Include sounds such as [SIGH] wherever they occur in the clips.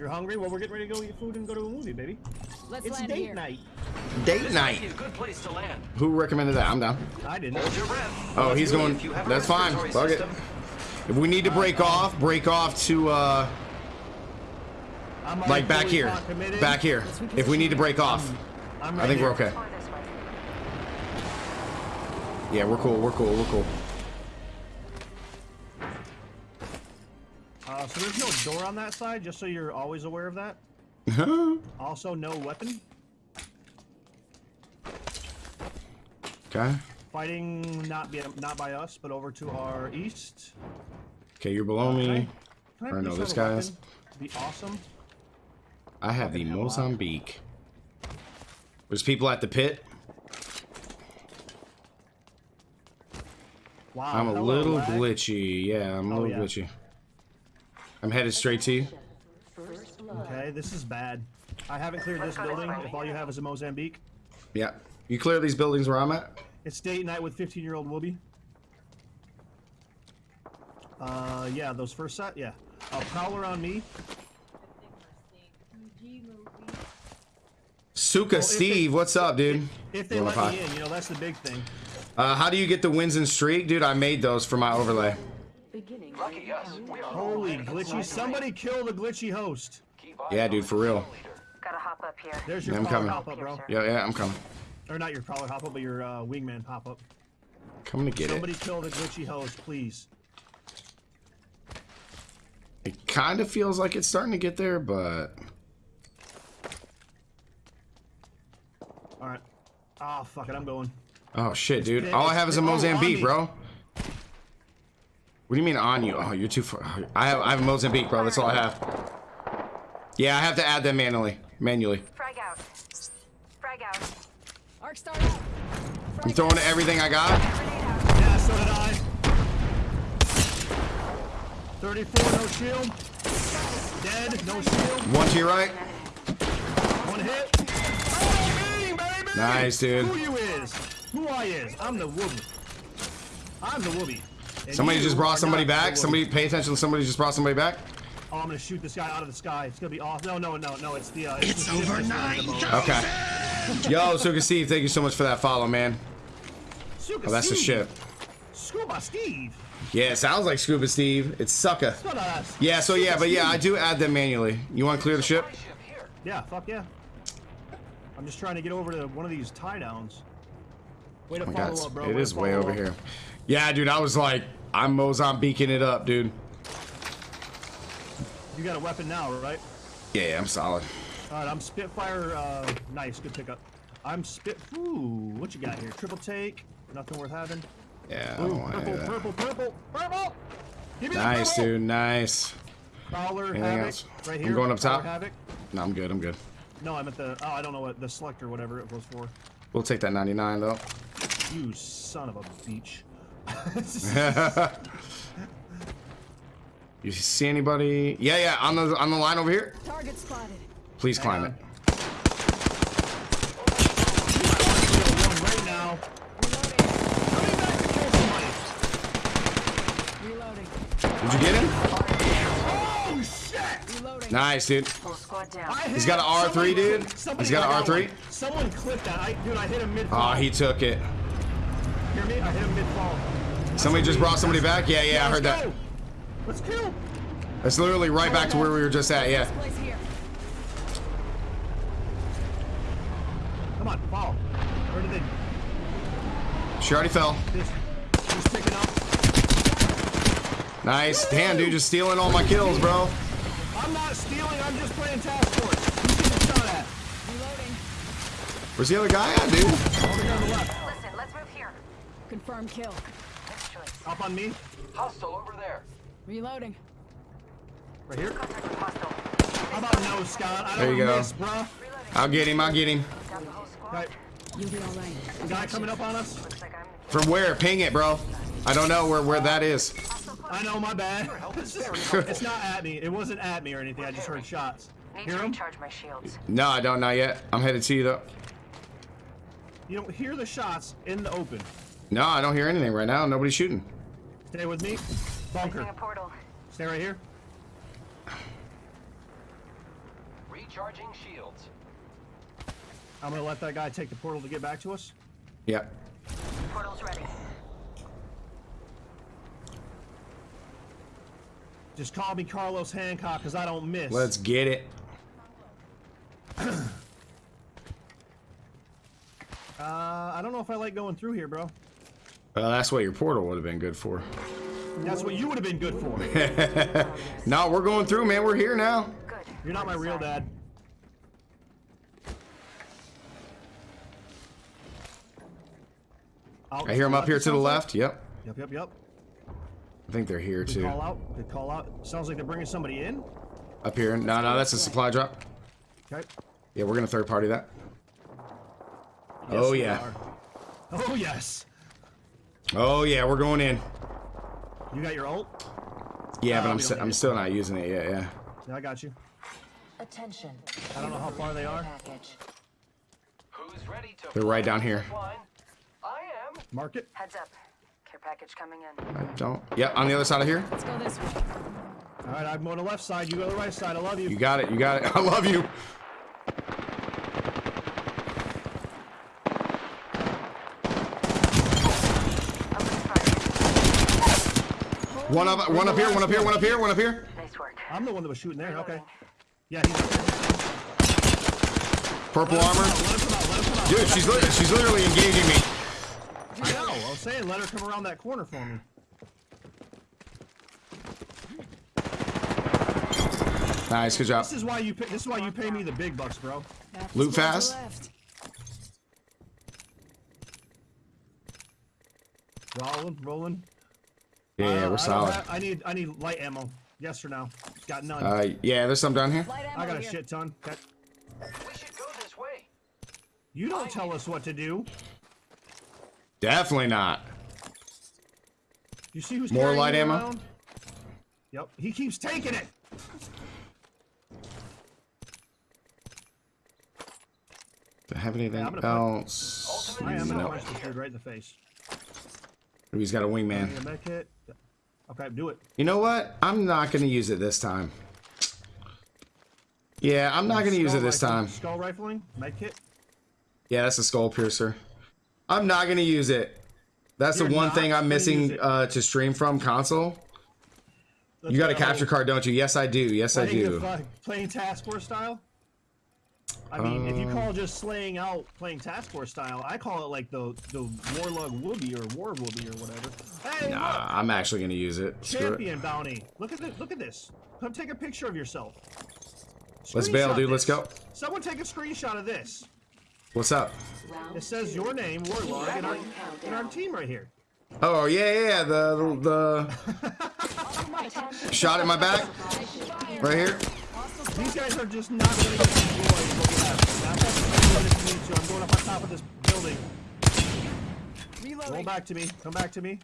You're hungry? Well, we're getting ready to go eat food and go to a movie, baby. Let's It's land date here. night. Date This night. might a good place to land. Who recommended that? I'm down. I didn't. Hold your breath. Oh, he's going. if you have a That's fine. respiratory Fuck it. If we need to break off, break off to uh, I'm like back here, back here. If we need to break off, I'm I right think we're okay. Yeah, we're cool. We're cool. We're cool. Uh, so there's no door on that side, just so you're always aware of that. [LAUGHS] Also, no weapon. Okay. Fighting not be, not by us, but over to our east. Okay, you're below Can I, me. can I Or no, this guy's-? Be awesome. I have the Mozambique. There's people at the pit. Wow. I'm a little glitchy. Yeah, I'm a Oh, little yeah. glitchy. I'm headed straight to you. Okay, this is bad. I haven't cleared this building. If all you have is a Mozambique, Yeah. You clear these buildings where I'm at? it's date night with 15-year-old Whoopi. Uh, yeah, those first set, yeah. A prowler on me. Suka they- Steve, what's up, dude? If they let me in, you know that's the big thing. Uh, how do you get the wins and streak? Dude, I made those for my overlay. Lucky us. We are Holy glitchy! Somebody kill the glitchy host. Yeah, dude, for real. Gotta hop up here. There's your Yeah, I'm prowler coming. hop up, bro. Yeah, yeah, I'm coming. Or not your prowler hop up, but your uh, wingman pop up. Coming to get Somebody it. kill the glitchy host, please. It kind of feels like it's starting to get there, but All right. Ah, fuck it, I'm going. oh shit, dude. All I have is a big. Oh, on Mozambique, bro. What do you mean on you? Oh, you're too far. Oh, I have I have a Mozambique, bro. That's all I have. Yeah, I have to add them manually. Manually. Frag out. Frag out. Arc star out. I'm throwing everything I got. Yeah, so did I. 34, no shield. Dead, no shield. One to your right. One hit. Oh, me, baby! Nice, dude. Who you is? Who I is? I'm the Wooby. I'm the Wooby. And Somebody just brought somebody back. Somebody pay attention. Somebody just brought somebody back. Oh, I'm gonna shoot this guy out of the sky. It's gonna be off. No, no, no, no. It's the. Uh, it's, the ship over that's running the boat. Okay. Yo, Suka Steve, thank you so much for that follow, man. Suka Oh, that's the Steve. ship. Scuba Steve. Yeah, it sounds like Scuba Steve. It's Sucka. No, no, that's- Yeah, so yeah, but yeah, I do add them manually. You want to clear the ship? Ship. Yeah, fuck yeah. I'm just trying to get over to one of these tie downs. Way to Oh my follow God, up, bro. it Way is way over up. here. Yeah, dude, I was like, I'm Mozambiquing it up, dude. You got a weapon now, right? Yeah, yeah, I'm solid. All right, I'm Spitfire. Uh, nice, good pickup. I'm Spit. Ooh, what you got here? Triple take. Nothing worth having. Yeah, Ooh, purple, purple, purple, purple. Give me Nice, the purple. dude, nice. Prowler, Anything Havoc, else? right I'm going up top. Havoc. No, I'm good, I'm good. No, I'm at the. Oh, I don't know what the selector, whatever it was for. We'll take that 99 though. You son of a beach. [LAUGHS] You see anybody? Yeah, yeah, on the on the line over here. Target spotted. Please climb it. right now. Coming back to kill somebody. Reloading. Did you get him? Oh shit! Nice, dude. Full squad down. I He's hit- got an R3, dude. He's got an I R3. one. Someone clipped that. I, dude, I hit him mid. Oh, he took it. Hear me? I hit him mid fall. Somebody just brought somebody back? Yeah, yeah, I heard that. Let's kill. That's literally right back to where we were just at, yeah. Come on, fall. Where did they? She already fell. This, he's up. Nice. Damn, dude, just stealing all my kills, bro. I'm not stealing. I'm just playing task force. Getting shot at? Reloading. Where's the other guy at, dude? Over here on the left. Listen, let's move here. Confirm kill. Up on me. Hostile over there. Reloading. Right here. Contact with hostile. How about no, Scott? I don't There you go. miss, bruh. I'll get him, I'll get him. Got the whole squad. Right. You'll be all right. Guy coming up on us. Looks like I'm From where? Ping it, bro. I don't know where, where that is. I know, my bad. [LAUGHS] [LAUGHS] it's not at me. It wasn't at me or anything. I just heard shots. need Hear to him? recharge my shields. No, I don't, not yet. I'm headed to you, though. You don't hear the shots in the open. No, I don't hear anything right now. Nobody's shooting. Stay with me. Bunker. A portal. Stay right here. Recharging shields. I'm gonna let that guy take the portal to get back to us. Yep. Portal's ready. Just call me Carlos Hathcock, cause I don't miss. Let's get it. [CLEARS THROAT] Uh, I don't know if I like going through here, bro. Uh, that's what your portal would have been good for. That's what you would have been good for. [LAUGHS] no, we're going through, man. We're here now. Good. You're not my real dad. Out I hear them up here to the sounds like? left. Yep. Yep, yep, yep. I think they're here too. call out. Good call out. Sounds like they're bringing somebody in. Up here. No, no, that's a supply drop. Okay. Yeah, we're gonna third party that. Yes, Oh, yeah. are. Oh yes. Oh yeah, we're going in. You got your ult? Yeah, Uh, but I'm st I'm still not using it yet. Yeah. Yeah, I got you. Attention. I don't know how far they are. Who's ready to They're right down here. I am. Mark it. Heads up. Care package coming in. I don't. Yep, on the other side of here. Let's go this way. All right, I'm going to left side. You go to the right side. I love you. You got it. You got it. [LAUGHS] I love you. Up with fire. One up. One up here. One up here. One up here. One up here. Nice work. I'm the one that was shooting there. Okay. Yeah, he's up there. Purple armor. him come out. Let him come out. Dude, she's li she's literally engaging me. I know. I was saying, let her come around that corner for me. Nice. Good job. This is why you pay, this is why you pay me the big bucks, bro. Half the Loot fast. Rolling, rolling. Yeah, Uh, we're don't solid. have- I need I need light ammo. Yes or no? Got none. Uh, yeah, there's some down here. I got a here. shit ton. Okay. We should go this way. You don't tell us what to do. Definitely not. You see who's More light ammo? around? Yep. He keeps taking it. Do I have anything I'm put- else? I am No. punch this dude right in the face. He's got a wingman. a med kit. Okay, do it. You know what? I'm not gonna use it this time. Yeah, I'm not gonna use it this rifling- time. Skull rifling, med kit. Yeah, that's a skull piercer. I'm not gonna use it. That's You're the one thing I'm missing uh, to stream from console. Let's You got a capture card, don't you? Yes, I do. Yes, I do. playing task force style. I mean, if you Um, call just slaying out playing task force style, I call it like the the warlug whoopie or war whoopie or whatever. Hey, Nah, look, I'm actually gonna use it. Screw it. champion bounty. Look at this. Look at this. Come take a picture of yourself. Let's bail, Screenshot dude. Let's go. Someone take a screenshot of this. What's up? It says your name, warlog, and our, and our team right here. Oh yeah, yeah, yeah. The the [LAUGHS] shot at my back, right here. These guys are just not going to get I'm going to I'm going up on top of this building. Roll back to me. Come back to me.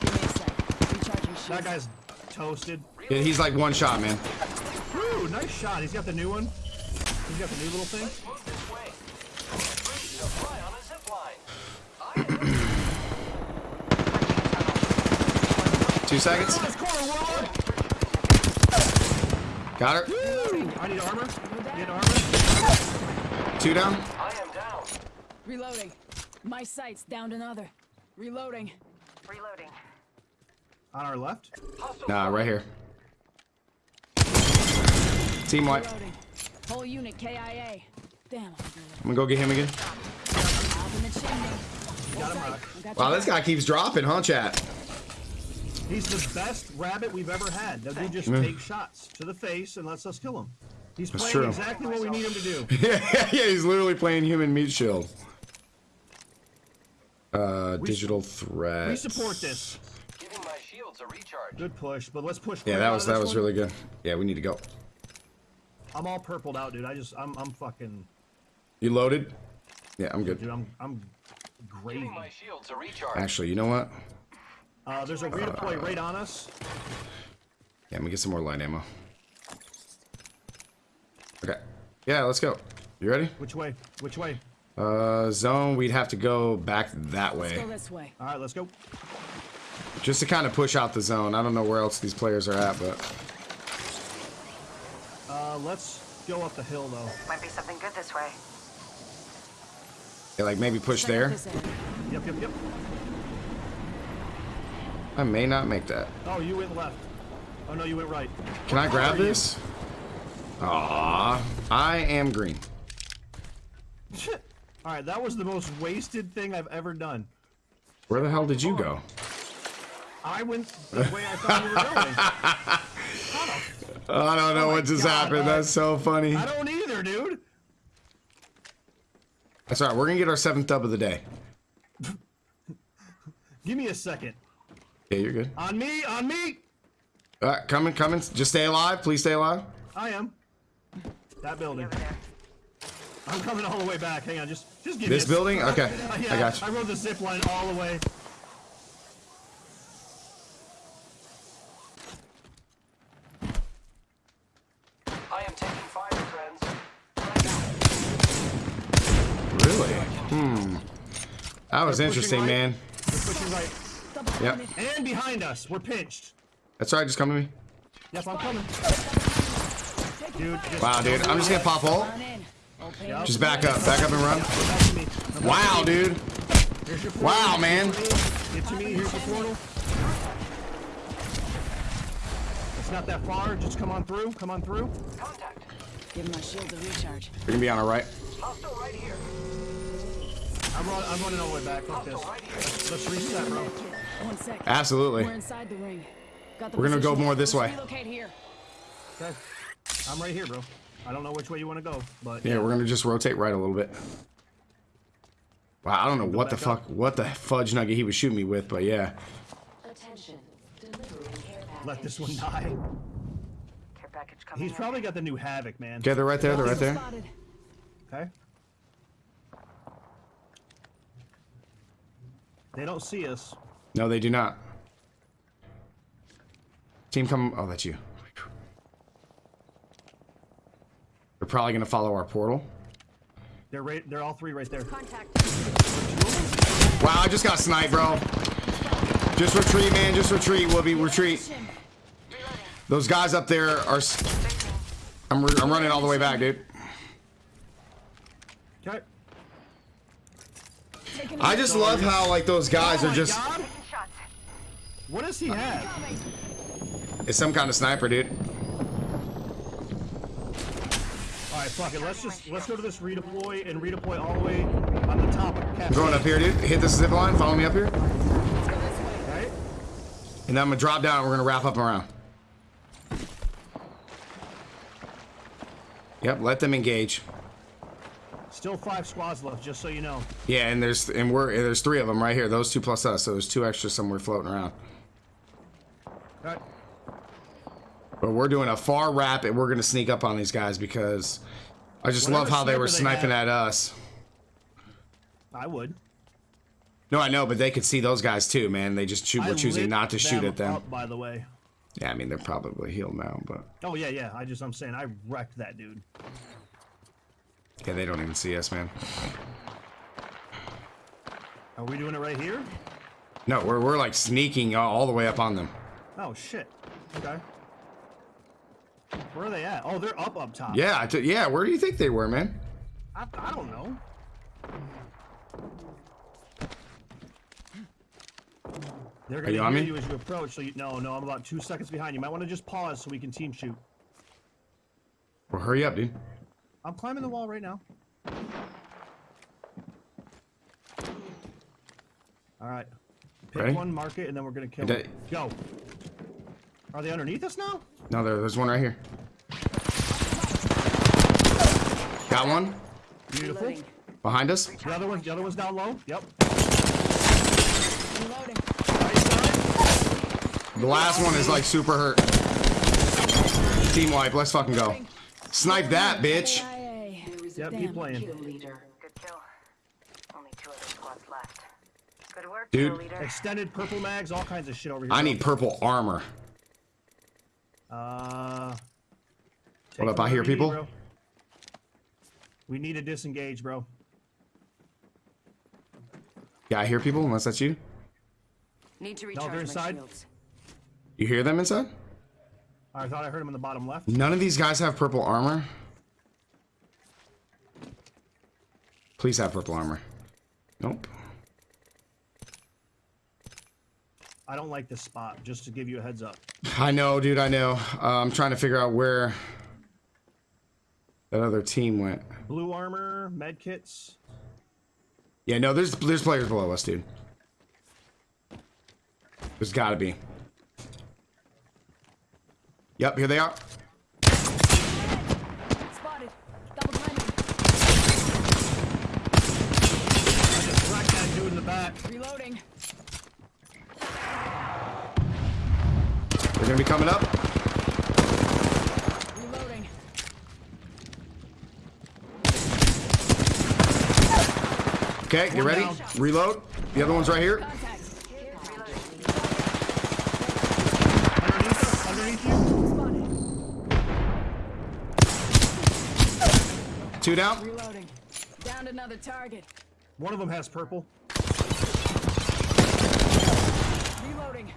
Give me a sec. Recharging shields. That guy's toasted. Yeah, he's like one shot, man. Woo, nice shot. He's got the new one. He's got the new little thing. Move this way. Ready to fly on a zip line. I am. Two seconds. This corner, warlord. Got her. Woo! I need armor. Need armor. Two down. I am down. Reloading. My sights downed another. Reloading. Reloading. On our left. Hostile Nah, right here. Team white. Reloading. Whole unit KIA. Damn, I'm gonna go get him again. Out in the chimney. Got him, Rock. I got Wow, this guy keeps dropping, huh, chat? He's the best rabbit we've ever had. That dude just Yeah. takes shots to the face and lets us kill him. He's That's playing true. exactly what we need him to do. yeah, [LAUGHS] yeah, yeah, he's literally playing human meat shield. Uh, We- digital threat. We support this. Giving my shields a recharge. Good push, but let's push. Yeah, that was that was one. really good. Yeah, we need to go. I'm all purpled out, dude. I just, I'm, I'm fucking, You loaded? Yeah, I'm good. dude. good. I'm, I'm gravy. Giving my shields a recharge. Actually, you know what? Uh, there's a redeploy right on us. Yeah, let me get some more light ammo. Okay. Yeah, let's go. You ready? Which way? Which way? Uh, zone, we'd have to go back that Let's way. go this way. All right, let's go. Just to kind of push out the zone. I don't know where else these players are at, but Uh, let's go up the hill though. Might be something good this way. Yeah, like maybe push Check out there. Yep, yep, yep. I may not make that. Oh, you went left. Oh no, you went right. Can I grab color are you? Aw, I am green. All right, that was the most wasted thing I've ever done. Where the hell did you go? I went the way I thought you were going. [LAUGHS] I don't know oh my what just God, happened. man. That's so funny. I don't either, dude. That's all right. We're gonna get our seventh dub of the day. Give me a second. Yeah, you're good. On me, on me. All right, coming, coming. Just stay alive. Please stay alive. I am. That building. I'm coming all the way back. Hang on, just just give This me a building? Okay, [LAUGHS] Yeah, I got you. I rode the zip line all the way. I am taking fire, friends. Really? Hmm. That was They're interesting, right. man. Right. Yep. And behind us, we're pinched. That's all right. Just come to me. Yep, I'm coming. Taking Dude, Wow, dude. I'm just gonna pop ult. Run in. Open Yep. Just back up. Back up and run. Back to me. Now back Wow, dude. Here's your portal. Wow, man. Get to me. Here's the portal. It's not that far. Just come on through. Come on through. Contact. Give my shield a recharge. We're gonna be on our right. Hostile right here. I'm, run, I'm running all the way back. Fuck this. Right. Let's, let's reset, bro. One sec. Absolutely. We're inside the ring. Got the We're gonna go more this way. Relocate here. Okay. I'm right here, bro. I don't know which way you want to go, but Yeah, we're gonna just rotate right a little bit. Wow, I don't know what the back up. fuck, what the fudge nugget he was shooting me with, but yeah. Attention. Delivering let this one die. Care package coming He's in. probably got the new Havoc, man. Okay, they're right there. They're right there. Okay. They don't see us. No, they do not. Team come. Oh, that's you. They're probably gonna follow our portal. They're right. They're all three right there. Contact. Wow, I just got sniped, bro. Just retreat, man. Just retreat, Whoopi. Retreat. Those guys up there are. I'm, I'm running all the way back, dude. Okay. I just love how like those guys oh are just. God. What does he have? It's some kind of sniper, dude. All right, fuck it. Let's just let's go to this redeploy and redeploy all the way on the top of going up here, dude. Hit this zip line. Follow me up here. Let's go this way. Right? And then I'm gonna drop down. and We're gonna wrap up around. Yep, let them engage. Still five squads left, just so you know. Yeah, and there's and we're there's three of them right here. Those two plus us. So there's two extra somewhere floating around. Okay. But we're doing a far wrap and we're gonna sneak up on these guys because I just Whatever love how they were sniper they sniping at us. I would. No, I know, but they could see those guys too, man. They just were choosing not to shoot at them. Up, by the way. Yeah, I mean they're probably healed now, but Oh yeah, yeah. I just I'm saying I wrecked that dude. yeah, they don't even see us, man. Are we doing it right here? No, we're we're like sneaking all, all the way up on them. Oh shit. Okay. Where are they at? Oh, they're up up top. Yeah, I t- yeah. Where do you think they were, man? I, I don't know. They're gonna you hear on you as you approach. So you, no, no, I'm about two seconds behind. You might want to just pause so we can team shoot. Well, hurry up, dude. I'm climbing the wall right now. All right. Pick Ready? one, mark it, and then we're gonna kill Go. Are they underneath us now? No, there, there's one right here. Got one Beautiful. Behind us. The other one, the other one's down low. Yep. Reloading. Right side. The last one is like super hurt. Team wipe. Let's fucking go. Snipe that, bitch. Yep, Damn. keep playing. Kill leader. Good kill. Only two other squads left. Good work, Dude. Extended purple mags, all kinds of shit over here. I need purple armor. Uh, what up, I hear people. Bro. We need to disengage, bro. Yeah, I hear people, unless that's you. Need to recharge no, inside. Shields. You hear them inside? I thought I heard them in the bottom left. None of these guys have purple armor. Please have purple armor. Nope. I don't like this spot, just to give you a heads up. I know, dude. I know. Uh, I'm trying to figure out where that other team went. Blue armor, med kits. Yeah, no. There's there's players below us, dude. There's got to be. Yep, here they are. Spotted. Double timing. Crack that dude in the back. Reloading. They're gonna be coming up. Reloading. Okay, you ready? Reload. The other one's right here. Underneath underneath you. Two down. Reloading. Downed another target. One of them has purple. Reloading.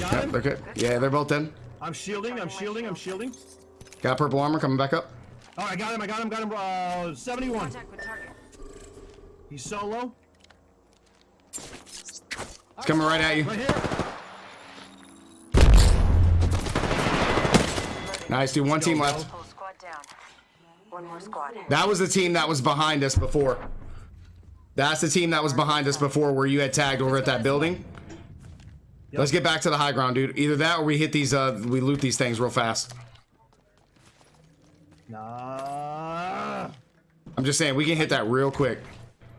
Got Yep, him. they're good. Yeah, they're both dead. I'm shielding, I'm shielding, I'm shielding. Got purple armor coming back up. Oh, I got him, I got him, got him. Uh, 71. Contact with target. He's solo. It's coming right at you. Right here. Nice, dude. One team left. Whole squad down. One more squad. That was the team that was behind us before. That's the team that was behind us before where you had tagged over at that building. Let's get back to the high ground, dude. Either that or we hit these, uh, we loot these things real fast. Nah. I'm just saying, we can hit that real quick.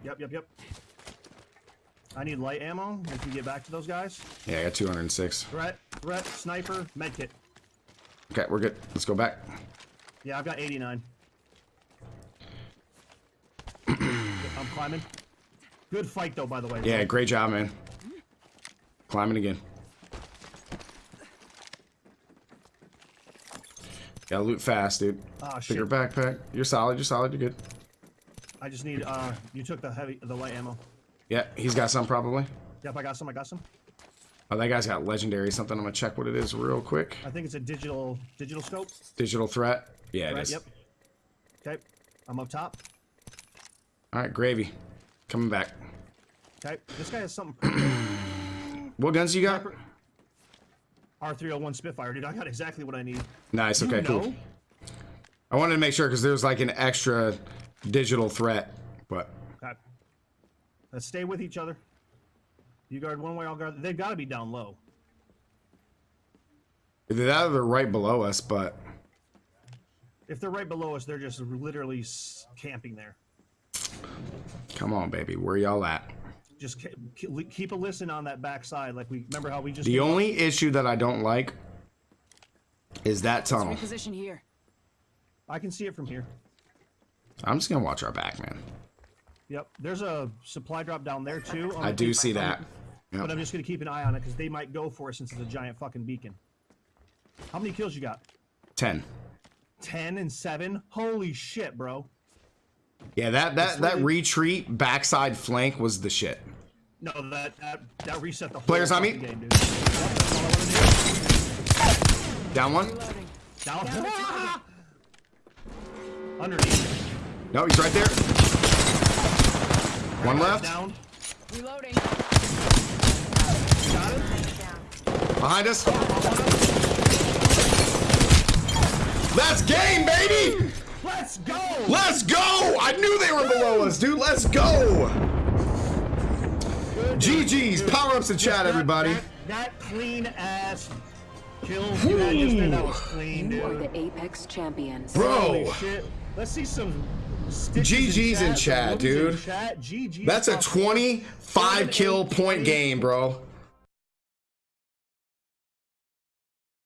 Yep, yep, yep. I need light ammo if we get back to those guys. Yeah, I got 206. Threat, threat, sniper, medkit. Okay, we're good. Let's go back. Yeah, I've got 89. [CLEARS THROAT] I'm climbing. Good fight though, by the way. Yeah, great job, man. Climbing again. Gotta loot fast, dude. Ah, Bigger shit. backpack. You're solid. You're solid. You're good. I just need, uh, you took the heavy, the light ammo. Yeah, he's got some probably. Yep, I got some, I got some. Oh, that guy's got legendary something. I'm gonna check what it is real quick. I think it's a digital, digital scope. Digital threat. Yeah, it Right, is. yep. Okay, I'm up top. All right, gravy. Coming back. Okay, this guy has something. [CLEARS THROAT] What guns you got? R301 Spitfire, dude. I got exactly what I need. Nice. You Okay, cool. I wanted to make sure because there's like an extra digital threat, but Okay. Let's stay with each other. You guard one way, I'll guard. They've got to be down low. either that or they're right below us. But If they're right below us, they're just literally camping there. come on, baby, where y'all at? Just ke- ke- keep a listen on that backside. Like we remember how we just. The only issue that I don't like is that tunnel. Reposition here. I can see it from here. I'm just gonna watch our back, man. Yep. There's a supply drop down there too. on I do see that. But I'm just gonna keep an eye on it because they might go for it since it's a giant fucking beacon. How many kills you got? Ten. Ten and seven. Holy shit, bro. Yeah, that that that retreat backside flank was the shit. No, that that, that reset the whole Players on me. game, dude. Yep, that's all I wanna do. Down one. Reloading. Down. Underneath. No, he's right there. One left. Down. Reloading. Got it. Behind us. Let's game, baby. Let's go. Let's go! I knew they were below us, dude. Let's go! GG's. Power ups in chat, everybody. That, that clean ass kill you had just there, that was clean, You are the Apex champions. Holy Bro, shit. Let's see some GG's in some chat, whoopsies in dude. Chat. GG's that's a 25 kill point game, bro.